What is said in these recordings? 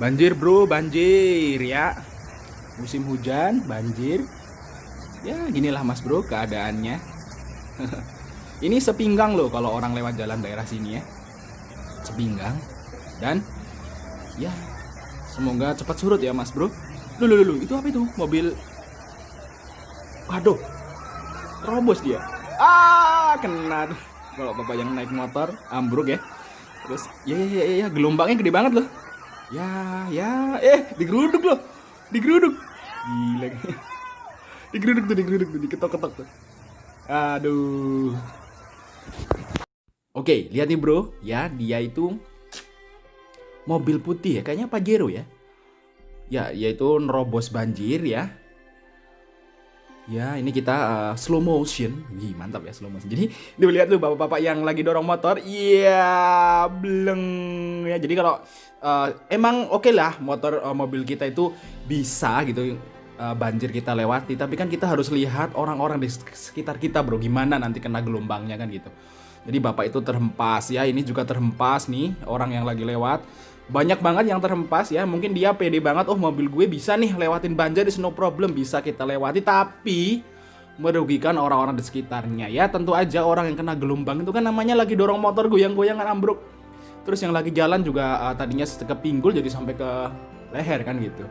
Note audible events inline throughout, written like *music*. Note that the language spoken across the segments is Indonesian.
Banjir bro, banjir ya. Musim hujan, banjir. Ya ginilah mas bro keadaannya. *laughs* Ini sepinggang loh kalau orang lewat jalan daerah sini ya. Sepinggang. Dan ya semoga cepat surut ya mas bro. Lu lu itu apa itu? Mobil. Waduh. Robos dia. Ah, kena. Kalau bapak yang naik motor ambruk ya. Terus ya ya ya ya gelombangnya gede banget loh. Ya, ya, eh, digeruduk loh. Digeruduk. Gila. digeruduk tuh, digeruduk tuh, diketok-ketok tuh. Aduh. Oke, lihat nih bro, ya dia itu mobil putih ya, kayaknya Pajero ya. Ya, yaitu nerobos banjir ya. Ya, ini kita uh, slow motion. Wih, mantap ya slow motion. Jadi, ini lihat tuh bapak-bapak yang lagi dorong motor. Iya, bleng ya. Jadi kalau uh, emang oke okay lah motor uh, mobil kita itu bisa gitu uh, banjir kita lewati, tapi kan kita harus lihat orang-orang di sekitar kita, Bro. Gimana nanti kena gelombangnya kan gitu. Jadi bapak itu terhempas. Ya, ini juga terhempas nih orang yang lagi lewat. Banyak banget yang terhempas ya. Mungkin dia pede banget oh mobil gue bisa nih lewatin banjir is no problem bisa kita lewati. Tapi merugikan orang-orang di sekitarnya. Ya tentu aja orang yang kena gelombang itu kan namanya lagi dorong motor goyang-goyang kan ambruk terus yang lagi jalan juga uh, tadinya ke pinggul jadi sampai ke leher kan gitu.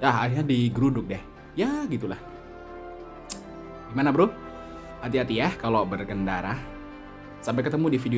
Ya akhirnya digeruduk deh. Ya gitulah. Gimana bro? Hati-hati ya kalau berkendara. Sampai ketemu di video